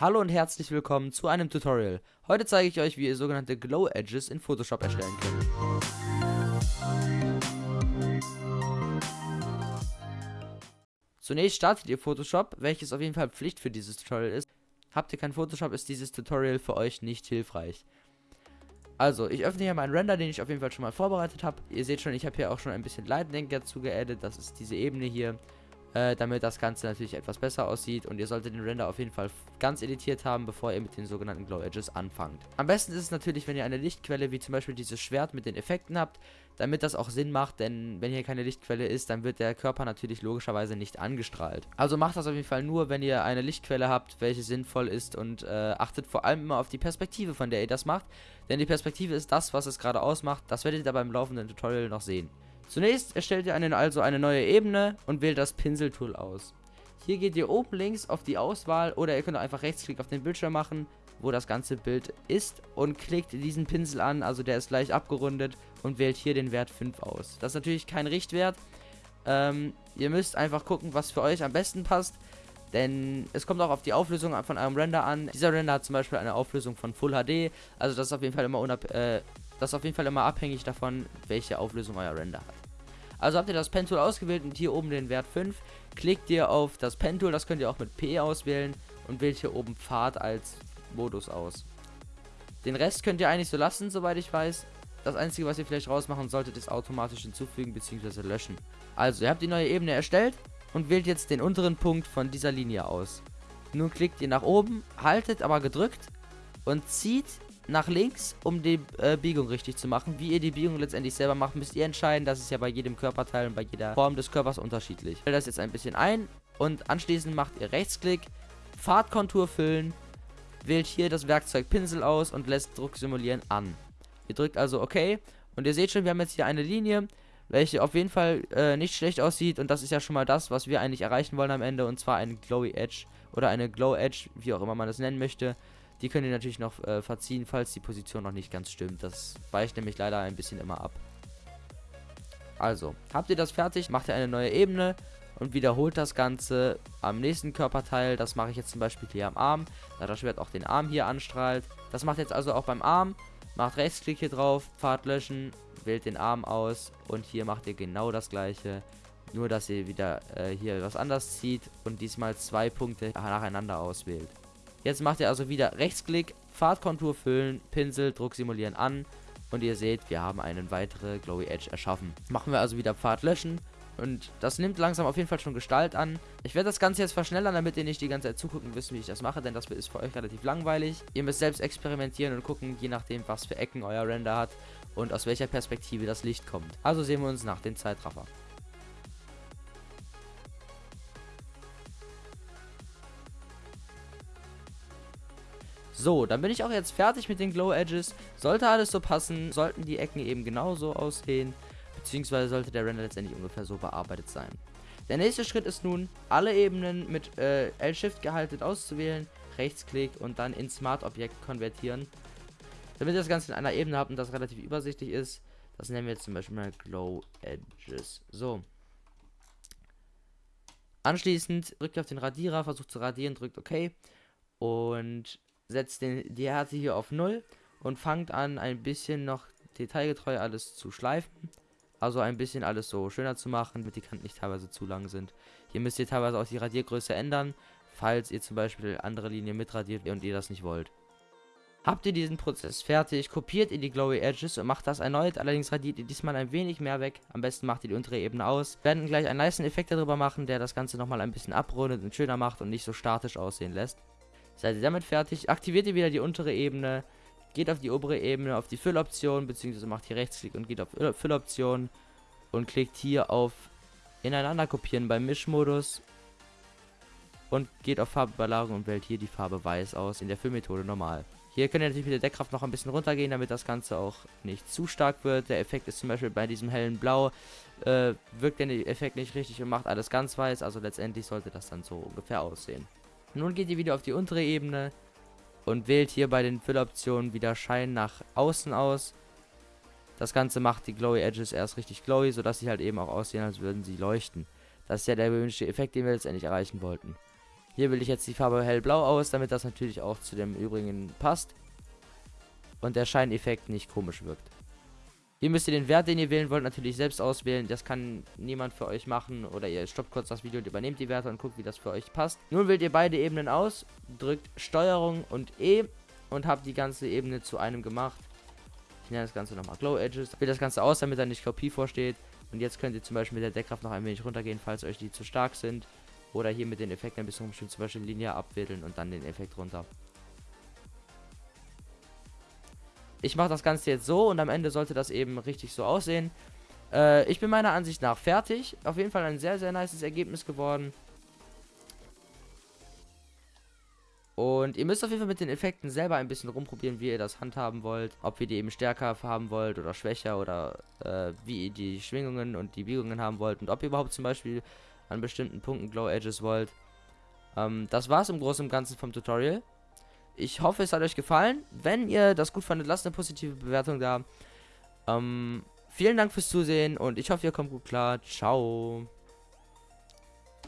Hallo und herzlich willkommen zu einem Tutorial. Heute zeige ich euch, wie ihr sogenannte Glow Edges in Photoshop erstellen könnt. Zunächst startet ihr Photoshop, welches auf jeden Fall Pflicht für dieses Tutorial ist. Habt ihr kein Photoshop, ist dieses Tutorial für euch nicht hilfreich. Also, ich öffne hier meinen Render, den ich auf jeden Fall schon mal vorbereitet habe. Ihr seht schon, ich habe hier auch schon ein bisschen Lightning dazu geaddet. Das ist diese Ebene hier äh, damit das Ganze natürlich etwas besser aussieht und ihr solltet den Render auf jeden Fall ganz editiert haben, bevor ihr mit den sogenannten Glow Edges anfangt. Am besten ist es natürlich, wenn ihr eine Lichtquelle wie zum Beispiel dieses Schwert mit den Effekten habt, damit das auch Sinn macht, denn wenn hier keine Lichtquelle ist, dann wird der Körper natürlich logischerweise nicht angestrahlt. Also macht das auf jeden Fall nur, wenn ihr eine Lichtquelle habt, welche sinnvoll ist und äh, achtet vor allem immer auf die Perspektive, von der ihr das macht, denn die Perspektive ist das, was es gerade ausmacht, das werdet ihr beim laufenden Tutorial noch sehen. Zunächst erstellt ihr einen, also eine neue Ebene und wählt das Pinseltool aus. Hier geht ihr oben links auf die Auswahl oder ihr könnt einfach Rechtsklick auf den Bildschirm machen, wo das ganze Bild ist und klickt diesen Pinsel an, also der ist leicht abgerundet und wählt hier den Wert 5 aus. Das ist natürlich kein Richtwert. Ähm, ihr müsst einfach gucken, was für euch am besten passt. Denn es kommt auch auf die Auflösung von eurem Render an. Dieser Render hat zum Beispiel eine Auflösung von Full HD. Also das ist auf jeden Fall immer, äh, das ist auf jeden Fall immer abhängig davon, welche Auflösung euer Render hat. Also habt ihr das Pen-Tool ausgewählt und hier oben den Wert 5. Klickt ihr auf das Pen-Tool, das könnt ihr auch mit P auswählen und wählt hier oben Pfad als Modus aus. Den Rest könnt ihr eigentlich so lassen, soweit ich weiß. Das einzige, was ihr vielleicht rausmachen solltet, ist automatisch hinzufügen bzw. löschen. Also, ihr habt die neue Ebene erstellt und wählt jetzt den unteren Punkt von dieser Linie aus. Nun klickt ihr nach oben, haltet aber gedrückt und zieht nach links, um die äh, Biegung richtig zu machen. Wie ihr die Biegung letztendlich selber macht, müsst ihr entscheiden. Das ist ja bei jedem Körperteil und bei jeder Form des Körpers unterschiedlich. Ich stelle das jetzt ein bisschen ein und anschließend macht ihr Rechtsklick, Fahrtkontur füllen, wählt hier das Werkzeug Pinsel aus und lässt Druck simulieren an. Ihr drückt also OK und ihr seht schon, wir haben jetzt hier eine Linie, welche auf jeden Fall äh, nicht schlecht aussieht und das ist ja schon mal das, was wir eigentlich erreichen wollen am Ende und zwar eine Glowy Edge oder eine Glow Edge, wie auch immer man das nennen möchte. Die könnt ihr natürlich noch äh, verziehen, falls die Position noch nicht ganz stimmt. Das weicht nämlich leider ein bisschen immer ab. Also, habt ihr das fertig, macht ihr eine neue Ebene und wiederholt das Ganze am nächsten Körperteil. Das mache ich jetzt zum Beispiel hier am Arm, da das Schwert auch den Arm hier anstrahlt. Das macht jetzt also auch beim Arm. Macht Rechtsklick hier drauf, Pfad löschen, wählt den Arm aus und hier macht ihr genau das gleiche. Nur, dass ihr wieder äh, hier was anders zieht und diesmal zwei Punkte nacheinander auswählt. Jetzt macht ihr also wieder Rechtsklick, Fahrtkontur füllen, Pinsel, Druck simulieren an. Und ihr seht, wir haben eine weitere Glowy Edge erschaffen. Machen wir also wieder Pfad löschen. Und das nimmt langsam auf jeden Fall schon Gestalt an. Ich werde das Ganze jetzt verschnellern, damit ihr nicht die ganze Zeit zugucken wisst, wie ich das mache, denn das ist für euch relativ langweilig. Ihr müsst selbst experimentieren und gucken, je nachdem, was für Ecken euer Render hat und aus welcher Perspektive das Licht kommt. Also sehen wir uns nach dem Zeitraffer. So, dann bin ich auch jetzt fertig mit den Glow Edges. Sollte alles so passen, sollten die Ecken eben genauso aussehen, beziehungsweise sollte der Render letztendlich ungefähr so bearbeitet sein. Der nächste Schritt ist nun, alle Ebenen mit äh, L-Shift gehalten auszuwählen, Rechtsklick und dann in Smart Objekt konvertieren. Damit ihr das Ganze in einer Ebene habt und das relativ übersichtlich ist, das nennen wir jetzt zum Beispiel mal Glow Edges. So. Anschließend drückt ihr auf den Radierer, versucht zu radieren, drückt OK. Und setzt den, die Härte hier auf 0 und fangt an, ein bisschen noch detailgetreu alles zu schleifen. Also ein bisschen alles so schöner zu machen, damit die Kanten nicht teilweise zu lang sind. Hier müsst ihr teilweise auch die Radiergröße ändern, falls ihr zum Beispiel andere Linien mitradiert und ihr das nicht wollt. Habt ihr diesen Prozess fertig, kopiert ihr die Glowy Edges und macht das erneut, allerdings radiert ihr diesmal ein wenig mehr weg. Am besten macht ihr die untere Ebene aus. Wir werden gleich einen nice Effekt darüber machen, der das Ganze nochmal ein bisschen abrundet und schöner macht und nicht so statisch aussehen lässt. Seid ihr damit fertig, aktiviert ihr wieder die untere Ebene, geht auf die obere Ebene, auf die Fülloption, beziehungsweise macht hier Rechtsklick und geht auf Fülloption und klickt hier auf Ineinander kopieren beim Mischmodus und geht auf Farbüberlagerung und wählt hier die Farbe Weiß aus, in der Füllmethode normal. Hier könnt ihr natürlich mit der Deckkraft noch ein bisschen runtergehen, damit das Ganze auch nicht zu stark wird. Der Effekt ist zum Beispiel bei diesem hellen Blau, äh, wirkt der Effekt nicht richtig und macht alles ganz weiß, also letztendlich sollte das dann so ungefähr aussehen. Nun geht ihr wieder auf die untere Ebene und wählt hier bei den Fülloptionen wieder Schein nach außen aus. Das Ganze macht die Glowy Edges erst richtig glowy, sodass sie halt eben auch aussehen, als würden sie leuchten. Das ist ja der gewünschte Effekt, den wir letztendlich erreichen wollten. Hier will ich jetzt die Farbe hellblau aus, damit das natürlich auch zu dem übrigen passt. Und der Scheineffekt nicht komisch wirkt. Hier müsst ihr den Wert, den ihr wählen wollt, natürlich selbst auswählen. Das kann niemand für euch machen. Oder ihr stoppt kurz das Video und übernehmt die Werte und guckt, wie das für euch passt. Nun wählt ihr beide Ebenen aus, drückt Steuerung und E und habt die ganze Ebene zu einem gemacht. Ich nenne das Ganze nochmal Glow Edges. Wählt das Ganze aus, damit da nicht Kopie vorsteht. Und jetzt könnt ihr zum Beispiel mit der Deckkraft noch ein wenig runtergehen, falls euch die zu stark sind. Oder hier mit den Effekten ein bisschen rumspielen, zum Beispiel Linie abweddeln und dann den Effekt runter. Ich mache das Ganze jetzt so und am Ende sollte das eben richtig so aussehen. Äh, ich bin meiner Ansicht nach fertig. Auf jeden Fall ein sehr, sehr nices Ergebnis geworden. Und ihr müsst auf jeden Fall mit den Effekten selber ein bisschen rumprobieren, wie ihr das handhaben wollt. Ob ihr die eben stärker haben wollt oder schwächer oder äh, wie ihr die Schwingungen und die Biegungen haben wollt. Und ob ihr überhaupt zum Beispiel an bestimmten Punkten Glow Edges wollt. Ähm, das war's im Großen und Ganzen vom Tutorial. Ich hoffe, es hat euch gefallen. Wenn ihr das gut fandet, lasst eine positive Bewertung da. Ähm, vielen Dank fürs Zusehen und ich hoffe, ihr kommt gut klar. Ciao.